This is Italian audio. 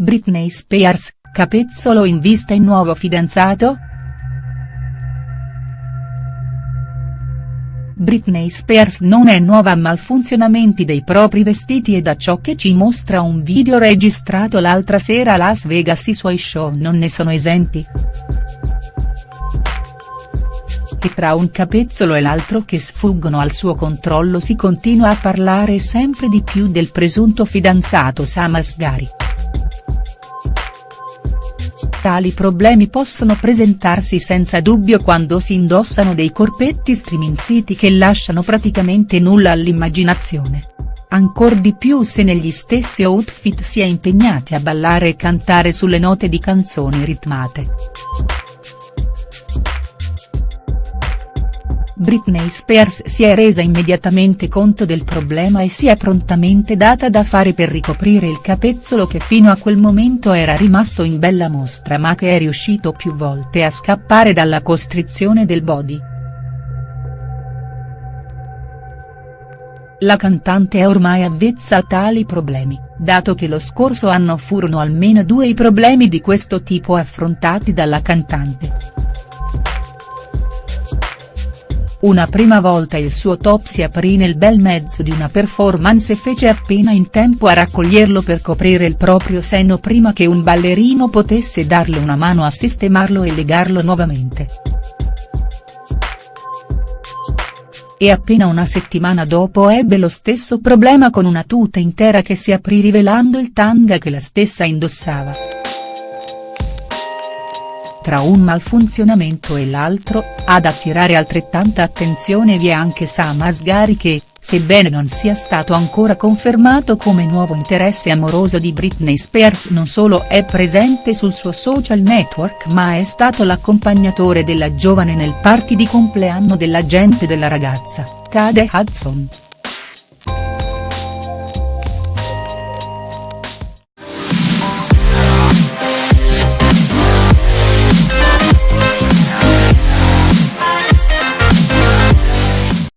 Britney Spears, capezzolo in vista il nuovo fidanzato?. Britney Spears non è nuova a malfunzionamenti dei propri vestiti e da ciò che ci mostra un video registrato l'altra sera a Las Vegas i suoi show non ne sono esenti. E tra un capezzolo e l'altro che sfuggono al suo controllo si continua a parlare sempre di più del presunto fidanzato Sam Asghari. Tali problemi possono presentarsi senza dubbio quando si indossano dei corpetti striminziti che lasciano praticamente nulla all'immaginazione. Ancor di più se negli stessi outfit si è impegnati a ballare e cantare sulle note di canzoni ritmate. Britney Spears si è resa immediatamente conto del problema e si è prontamente data da fare per ricoprire il capezzolo che fino a quel momento era rimasto in bella mostra ma che è riuscito più volte a scappare dalla costrizione del body. La cantante è ormai avvezza a tali problemi, dato che lo scorso anno furono almeno due i problemi di questo tipo affrontati dalla cantante. Una prima volta il suo top si aprì nel bel mezzo di una performance e fece appena in tempo a raccoglierlo per coprire il proprio seno prima che un ballerino potesse darle una mano a sistemarlo e legarlo nuovamente. E appena una settimana dopo ebbe lo stesso problema con una tuta intera che si aprì rivelando il tanga che la stessa indossava. Tra un malfunzionamento e l'altro, ad attirare altrettanta attenzione vi è anche Sam Asghari che, sebbene non sia stato ancora confermato come nuovo interesse amoroso di Britney Spears non solo è presente sul suo social network ma è stato l'accompagnatore della giovane nel party di compleanno dell'agente della ragazza, Cade Hudson.